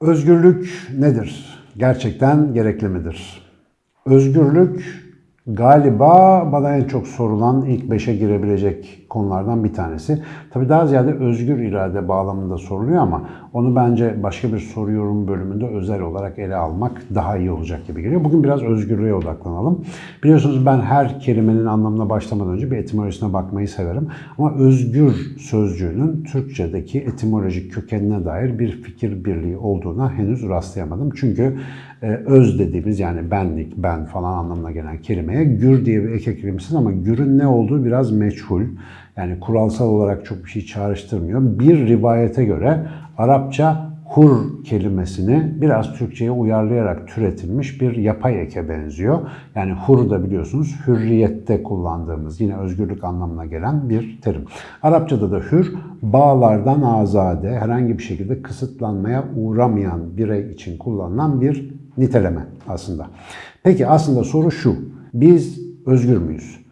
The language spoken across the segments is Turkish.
Özgürlük nedir? Gerçekten gerekli midir? Özgürlük galiba bana en çok sorulan ilk beşe girebilecek konulardan bir tanesi. Tabii daha ziyade özgür irade bağlamında soruluyor ama onu bence başka bir soru yorum bölümünde özel olarak ele almak daha iyi olacak gibi geliyor. Bugün biraz özgürlüğe odaklanalım. Biliyorsunuz ben her kelimenin anlamına başlamadan önce bir etimolojisine bakmayı severim. Ama özgür sözcüğünün Türkçedeki etimolojik kökenine dair bir fikir birliği olduğuna henüz rastlayamadım. Çünkü e, öz dediğimiz yani benlik, ben falan anlamına gelen kelimeye gür diye bir eke kelimesiz ama gürün ne olduğu biraz meçhul. Yani kuralsal olarak çok bir şey çağrıştırmıyor. Bir rivayete göre Arapça hur kelimesini biraz Türkçe'ye uyarlayarak türetilmiş bir yapay eke benziyor. Yani hur da biliyorsunuz hürriyette kullandığımız yine özgürlük anlamına gelen bir terim. Arapçada da hür bağlardan azade herhangi bir şekilde kısıtlanmaya uğramayan birey için kullanılan bir niteleme aslında. Peki aslında soru şu. Biz özgür müyüz?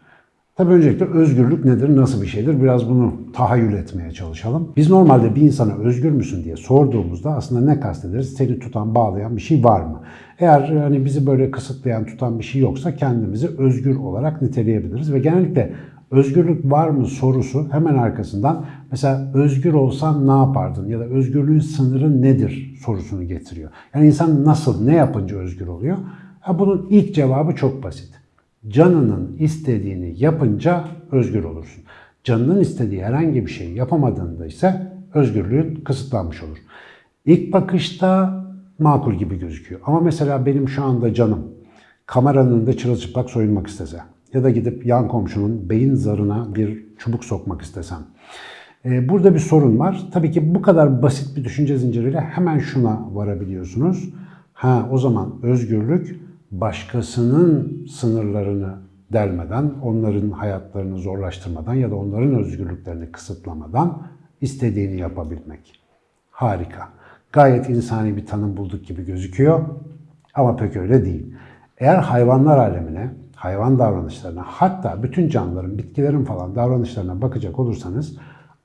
Tabii öncelikle özgürlük nedir, nasıl bir şeydir? Biraz bunu tahayyül etmeye çalışalım. Biz normalde bir insana özgür müsün diye sorduğumuzda aslında ne kastederiz? Seni tutan, bağlayan bir şey var mı? Eğer hani bizi böyle kısıtlayan, tutan bir şey yoksa kendimizi özgür olarak niteleyebiliriz. Ve genellikle özgürlük var mı sorusu hemen arkasından mesela özgür olsan ne yapardın ya da özgürlüğün sınırı nedir sorusunu getiriyor. Yani insan nasıl, ne yapınca özgür oluyor? Ha, bunun ilk cevabı çok basit canının istediğini yapınca özgür olursun. Canının istediği herhangi bir şey yapamadığında ise özgürlüğün kısıtlanmış olur. İlk bakışta makul gibi gözüküyor. Ama mesela benim şu anda canım kameranın önünde çırılçıplak soyunmak istese ya da gidip yan komşunun beyin zarına bir çubuk sokmak istesem. E, burada bir sorun var. Tabii ki bu kadar basit bir düşünce zinciriyle hemen şuna varabiliyorsunuz. Ha o zaman özgürlük başkasının sınırlarını delmeden, onların hayatlarını zorlaştırmadan ya da onların özgürlüklerini kısıtlamadan istediğini yapabilmek. Harika. Gayet insani bir tanım bulduk gibi gözüküyor ama pek öyle değil. Eğer hayvanlar alemine, hayvan davranışlarına hatta bütün canlıların, bitkilerin falan davranışlarına bakacak olursanız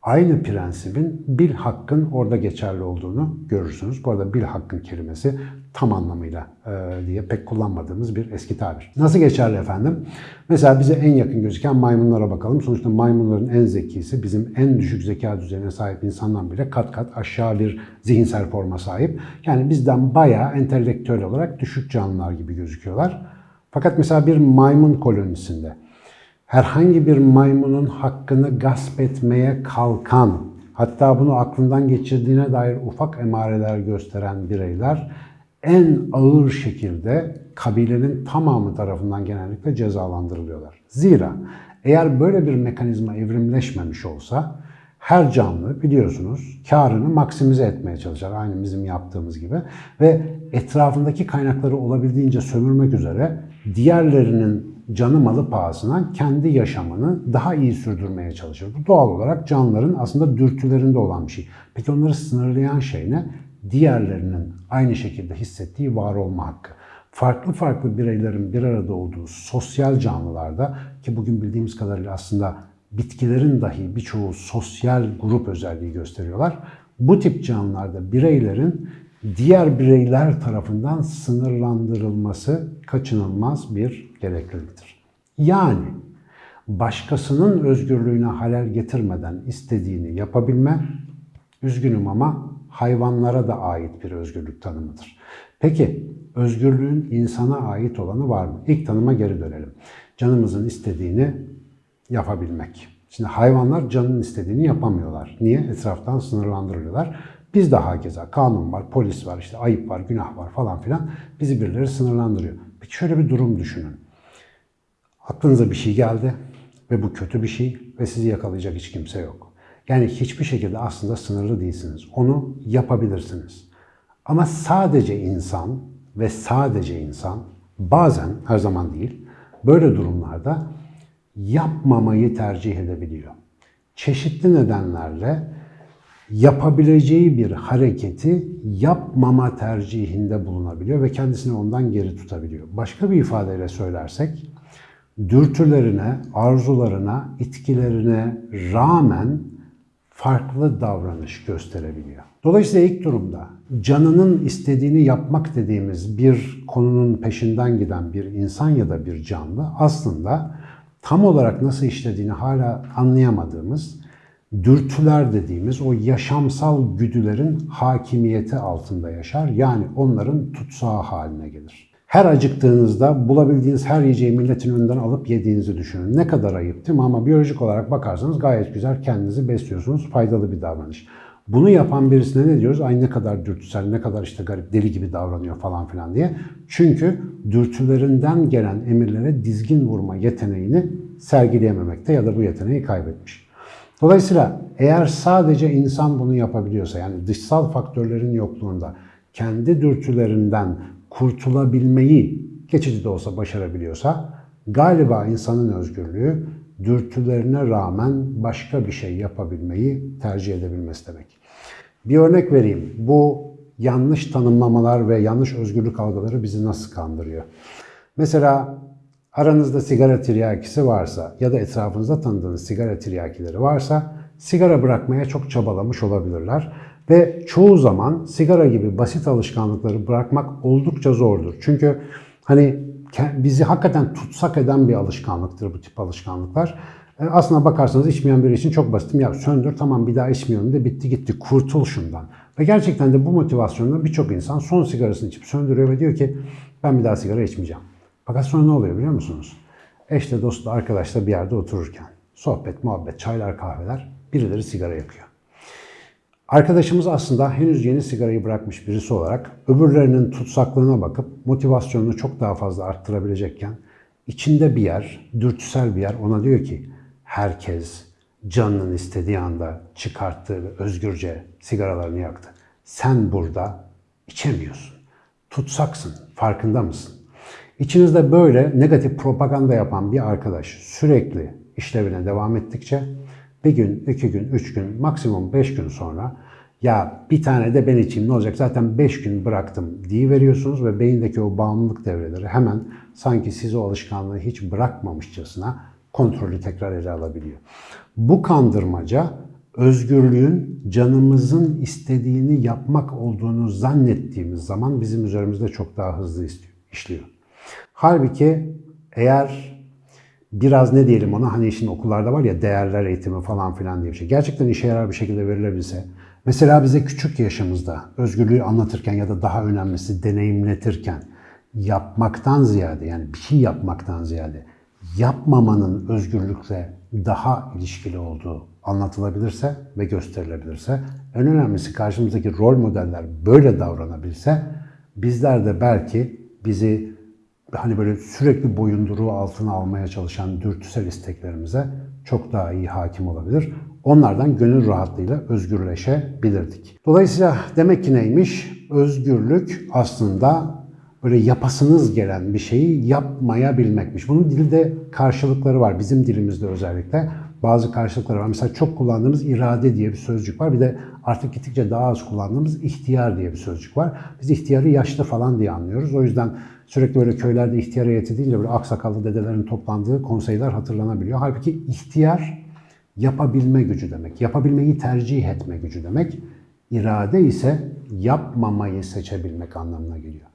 aynı prensibin bil hakkın orada geçerli olduğunu görürsünüz. Bu arada bil hakkın kelimesi tam anlamıyla e, diye pek kullanmadığımız bir eski tabir. Nasıl geçerli efendim? Mesela bize en yakın gözüken maymunlara bakalım. Sonuçta maymunların en zekisi bizim en düşük zeka düzeyine sahip insandan bile kat kat aşağı bir zihinsel forma sahip. Yani bizden bayağı entelektüel olarak düşük canlılar gibi gözüküyorlar. Fakat mesela bir maymun kolonisinde herhangi bir maymunun hakkını gasp etmeye kalkan, hatta bunu aklından geçirdiğine dair ufak emareler gösteren bireyler en ağır şekilde kabilenin tamamı tarafından genellikle cezalandırılıyorlar. Zira eğer böyle bir mekanizma evrimleşmemiş olsa her canlı biliyorsunuz karını maksimize etmeye çalışır. Aynı bizim yaptığımız gibi. Ve etrafındaki kaynakları olabildiğince sömürmek üzere diğerlerinin canı malı pahasına kendi yaşamını daha iyi sürdürmeye çalışır. Bu doğal olarak canlıların aslında dürtülerinde olan bir şey. Peki onları sınırlayan şey ne? Diğerlerinin aynı şekilde hissettiği var olma hakkı. Farklı farklı bireylerin bir arada olduğu sosyal canlılarda ki bugün bildiğimiz kadarıyla aslında bitkilerin dahi birçoğu sosyal grup özelliği gösteriyorlar. Bu tip canlılarda bireylerin diğer bireyler tarafından sınırlandırılması kaçınılmaz bir gerekliliktir. Yani başkasının özgürlüğüne halel getirmeden istediğini yapabilme, üzgünüm ama hayvanlara da ait bir özgürlük tanımıdır. Peki özgürlüğün insana ait olanı var mı? İlk tanıma geri dönelim. Canımızın istediğini yapabilmek. Şimdi hayvanlar canın istediğini yapamıyorlar. Niye? Etraftan sınırlandırılıyorlar. Biz de hakeza kanun var, polis var, işte ayıp var, günah var falan filan. Bizi birileri sınırlandırıyor. Peki şöyle bir durum düşünün. Aklınıza bir şey geldi ve bu kötü bir şey ve sizi yakalayacak hiç kimse yok. Yani hiçbir şekilde aslında sınırlı değilsiniz. Onu yapabilirsiniz. Ama sadece insan ve sadece insan bazen, her zaman değil, böyle durumlarda yapmamayı tercih edebiliyor. Çeşitli nedenlerle yapabileceği bir hareketi yapmama tercihinde bulunabiliyor ve kendisini ondan geri tutabiliyor. Başka bir ifadeyle söylersek, dürtülerine, arzularına, itkilerine rağmen farklı davranış gösterebiliyor. Dolayısıyla ilk durumda canının istediğini yapmak dediğimiz bir konunun peşinden giden bir insan ya da bir canlı aslında tam olarak nasıl işlediğini hala anlayamadığımız dürtüler dediğimiz o yaşamsal güdülerin hakimiyeti altında yaşar. Yani onların tutsağı haline gelir. Her acıktığınızda bulabildiğiniz her yiyeceği milletin önünden alıp yediğinizi düşünün. Ne kadar ayıp değil mi? Ama biyolojik olarak bakarsanız gayet güzel kendinizi besliyorsunuz. Faydalı bir davranış. Bunu yapan birisine ne diyoruz? Ay ne kadar dürtüsel, ne kadar işte garip, deli gibi davranıyor falan filan diye. Çünkü dürtülerinden gelen emirlere dizgin vurma yeteneğini sergileyememekte ya da bu yeteneği kaybetmiş. Dolayısıyla eğer sadece insan bunu yapabiliyorsa yani dışsal faktörlerin yokluğunda kendi dürtülerinden kurtulabilmeyi geçici de olsa başarabiliyorsa galiba insanın özgürlüğü dürtülerine rağmen başka bir şey yapabilmeyi tercih edebilmesi demek. Bir örnek vereyim. Bu yanlış tanımlamalar ve yanlış özgürlük algıları bizi nasıl kandırıyor? Mesela aranızda sigara tiryakisi varsa ya da etrafınızda tanıdığınız sigara tiryakileri varsa sigara bırakmaya çok çabalamış olabilirler. Ve çoğu zaman sigara gibi basit alışkanlıkları bırakmak oldukça zordur. Çünkü hani bizi hakikaten tutsak eden bir alışkanlıktır bu tip alışkanlıklar. E, aslına bakarsanız içmeyen biri için çok basit. Ya söndür tamam bir daha içmiyorum de bitti gitti kurtul şundan. Ve gerçekten de bu motivasyonla birçok insan son sigarasını içip söndürüyor ve diyor ki ben bir daha sigara içmeyeceğim. Fakat sonra ne oluyor biliyor musunuz? Eşle dostla arkadaşla bir yerde otururken sohbet, muhabbet, çaylar, kahveler birileri sigara yakıyor. Arkadaşımız aslında henüz yeni sigarayı bırakmış birisi olarak öbürlerinin tutsaklığına bakıp motivasyonunu çok daha fazla arttırabilecekken içinde bir yer, dürtüsel bir yer ona diyor ki herkes canının istediği anda çıkarttığı ve özgürce sigaralarını yaktı. Sen burada içemiyorsun. Tutsaksın. Farkında mısın? İçinizde böyle negatif propaganda yapan bir arkadaş sürekli işlevine devam ettikçe bir gün, iki gün, üç gün, maksimum beş gün sonra ya bir tane de ben içeyim ne olacak zaten beş gün bıraktım diye veriyorsunuz ve beyindeki o bağımlılık devreleri hemen sanki siz o alışkanlığı hiç bırakmamışçasına kontrolü tekrar ele alabiliyor. Bu kandırmaca özgürlüğün canımızın istediğini yapmak olduğunu zannettiğimiz zaman bizim üzerimizde çok daha hızlı işliyor. Halbuki eğer biraz ne diyelim ona hani şimdi okullarda var ya değerler eğitimi falan filan diye bir şey. Gerçekten işe yarar bir şekilde verilebilse. Mesela bize küçük yaşımızda özgürlüğü anlatırken ya da daha önemlisi deneyimletirken yapmaktan ziyade yani bir şey yapmaktan ziyade yapmamanın özgürlükle daha ilişkili olduğu anlatılabilirse ve gösterilebilirse, en önemlisi karşımızdaki rol modeller böyle davranabilse, bizler de belki bizi hani böyle sürekli boyunduruğu altına almaya çalışan dürtüsel isteklerimize çok daha iyi hakim olabilir. Onlardan gönül rahatlığıyla özgürleşebilirdik. Dolayısıyla demek ki neymiş? Özgürlük aslında böyle yapasınız gelen bir şeyi yapmayabilmekmiş. Bunun dilde karşılıkları var. Bizim dilimizde özellikle bazı karşılıkları var. Mesela çok kullandığımız irade diye bir sözcük var. Bir de artık gittikçe daha az kullandığımız ihtiyar diye bir sözcük var. Biz ihtiyarı yaşlı falan diye anlıyoruz. O yüzden sürekli böyle köylerde ihtiyar heyeti deyince böyle aksakallı dedelerin toplandığı konseyler hatırlanabiliyor. Halbuki ihtiyar yapabilme gücü demek. Yapabilmeyi tercih etme gücü demek. İrade ise yapmamayı seçebilmek anlamına geliyor.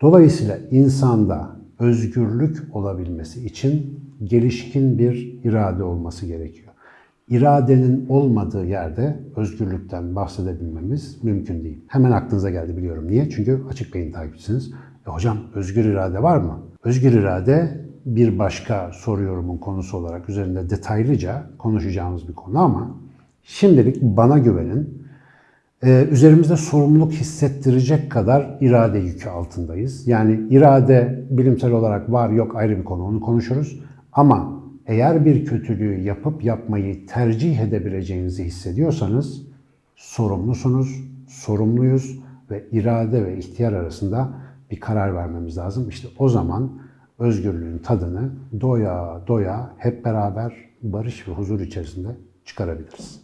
Dolayısıyla insanda özgürlük olabilmesi için gelişkin bir irade olması gerekiyor. İradenin olmadığı yerde özgürlükten bahsedebilmemiz mümkün değil. Hemen aklınıza geldi biliyorum. Niye? Çünkü açık beyin takipçisiniz. E hocam özgür irade var mı? Özgür irade bir başka soru yorumun konusu olarak üzerinde detaylıca konuşacağımız bir konu ama şimdilik bana güvenin. Ee, üzerimizde sorumluluk hissettirecek kadar irade yükü altındayız. Yani irade bilimsel olarak var yok ayrı bir konu onu konuşuruz. Ama eğer bir kötülüğü yapıp yapmayı tercih edebileceğinizi hissediyorsanız sorumlusunuz, sorumluyuz ve irade ve ihtiyar arasında bir karar vermemiz lazım. İşte o zaman özgürlüğün tadını doya doya hep beraber barış ve huzur içerisinde çıkarabiliriz.